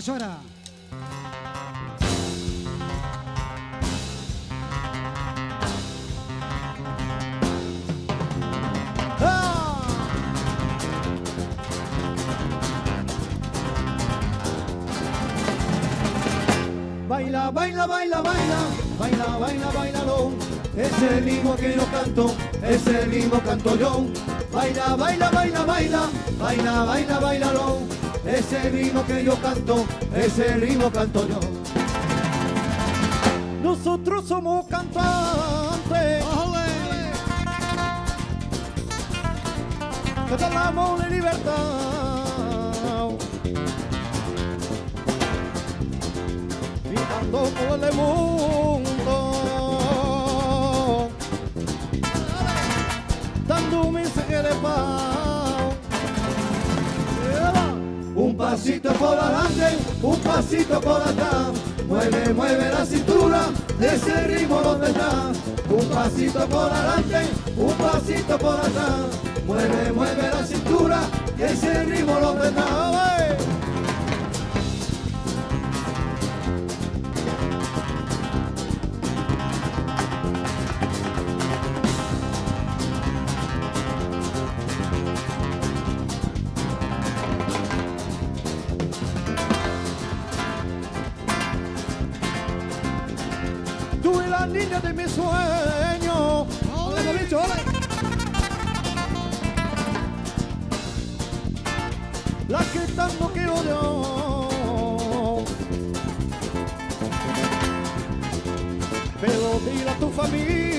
llora. ¡Ah! Baila, baila, baila, baila, baila, baila, bailalo. Es el ritmo que yo canto, es el ritmo canto yo. Baila, baila, baila, baila, baila, baila, bailalo. Es el ritmo que yo canto, es el ritmo canto yo. Nosotros somos cantantes. Que hablamos de libertad. Gritando por el mundo. Dando un mensaje de paz. Pasito por adelante, un pasito por atrás. Mueve, mueve la cintura, ese ritmo donde está. Un pasito por adelante, un pasito por atrás. Mueve, mueve la cintura, ese ritmo donde está. Tú eres la niña de mi sueño. Ole, bicho, ole. La que tanto quiero yo. Pero dile a tu familia.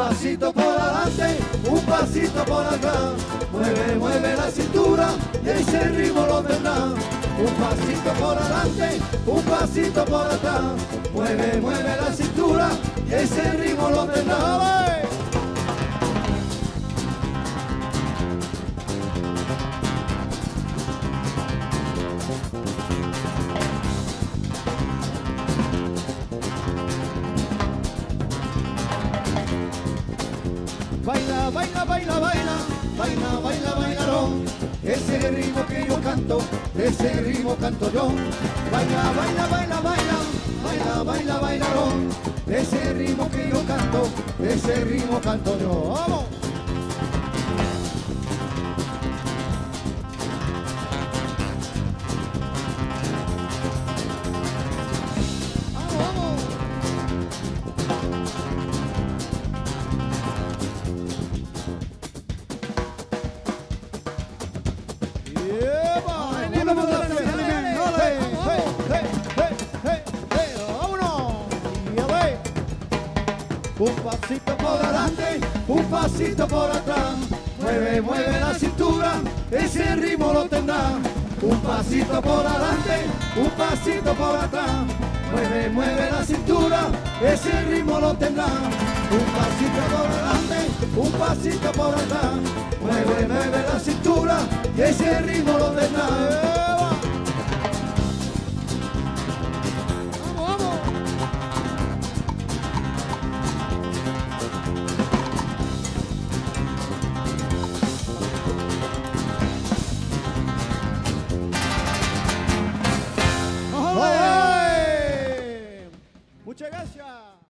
Pasito por adelante, un pasito por atrás. Mueve, mueve la cintura y ese ritmo lo tendrá. Un pasito por adelante, un pasito por atrás. Mueve, mueve la cintura y ese ritmo lo tendrá. baila, baila, baila, baila, baila, baila, bailarón. Ese ritmo que yo canto, ese ritmo canto yo. Baila, baila, baila, baila, baila, baila, bailarón. Ese ritmo que yo canto, ese ritmo canto yo. ¡Vamos! Un pasito por adelante, un pasito por atrás. Mueve, mueve la cintura, ese ritmo lo tendrá. Un pasito por adelante, un pasito por atrás. Mueve, mueve la cintura, ese ritmo lo tendrá. Un pasito por adelante, un pasito por atrás. Mueve, mueve la cintura, ese ritmo lo tendrá.